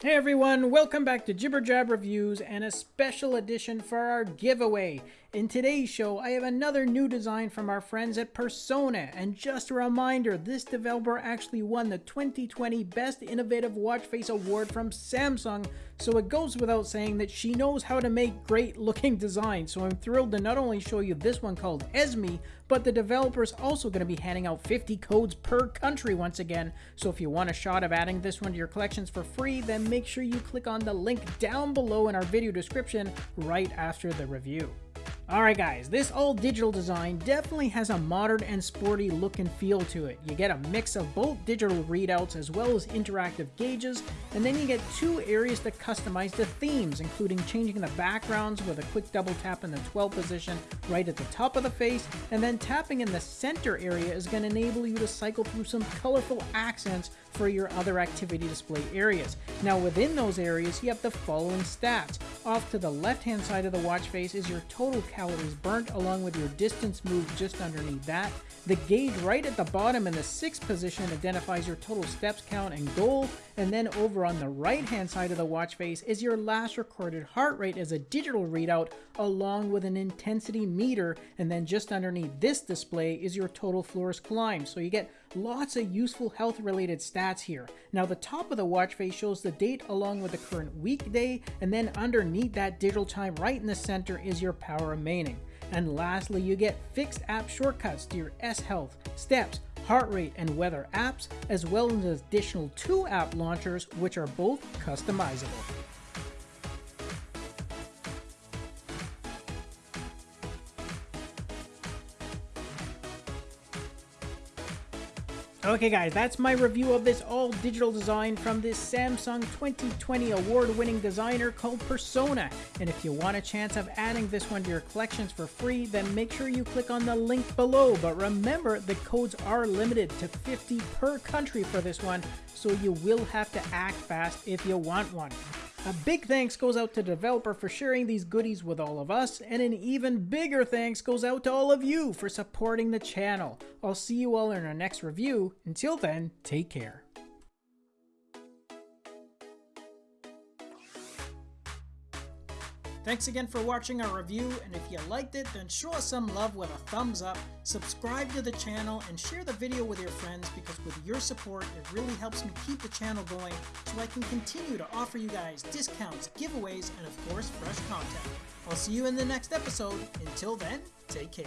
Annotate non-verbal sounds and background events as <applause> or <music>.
Hey everyone, welcome back to Jibber Jab Reviews and a special edition for our giveaway. In today's show, I have another new design from our friends at Persona, and just a reminder, this developer actually won the 2020 Best Innovative Watch Face Award from Samsung, so it goes without saying that she knows how to make great looking <laughs> designs, so I'm thrilled to not only show you this one called Esme, but the developer's also going to be handing out 50 codes per country once again, so if you want a shot of adding this one to your collections for free, then make sure you click on the link down below in our video description right after the review. Alright guys, this all digital design definitely has a modern and sporty look and feel to it. You get a mix of both digital readouts as well as interactive gauges, and then you get two areas to customize the themes, including changing the backgrounds with a quick double tap in the 12 position right at the top of the face, and then tapping in the center area is going to enable you to cycle through some colorful accents for your other activity display areas. Now within those areas, you have the following stats. Off to the left hand side of the watch face is your total calories burnt along with your distance moved just underneath that. The gauge right at the bottom in the sixth position identifies your total steps count and goal. And then over on the right hand side of the watch face is your last recorded heart rate as a digital readout along with an intensity meter. And then just underneath this display is your total floors climbed. So you get lots of useful health related stats here. Now the top of the watch face shows the date along with the current weekday. And then underneath that digital time right in the center is your power remaining. And lastly, you get fixed app shortcuts to your S Health, Steps, heart rate, and weather apps, as well as additional two app launchers, which are both customizable. Okay guys, that's my review of this all digital design from this Samsung 2020 award-winning designer called Persona. And if you want a chance of adding this one to your collections for free, then make sure you click on the link below. But remember, the codes are limited to 50 per country for this one, so you will have to act fast if you want one. A big thanks goes out to the developer for sharing these goodies with all of us, and an even bigger thanks goes out to all of you for supporting the channel. I'll see you all in our next review. Until then, take care. Thanks again for watching our review, and if you liked it, then show us some love with a thumbs up, subscribe to the channel, and share the video with your friends because with your support, it really helps me keep the channel going so I can continue to offer you guys discounts, giveaways, and of course, fresh content. I'll see you in the next episode. Until then, take care.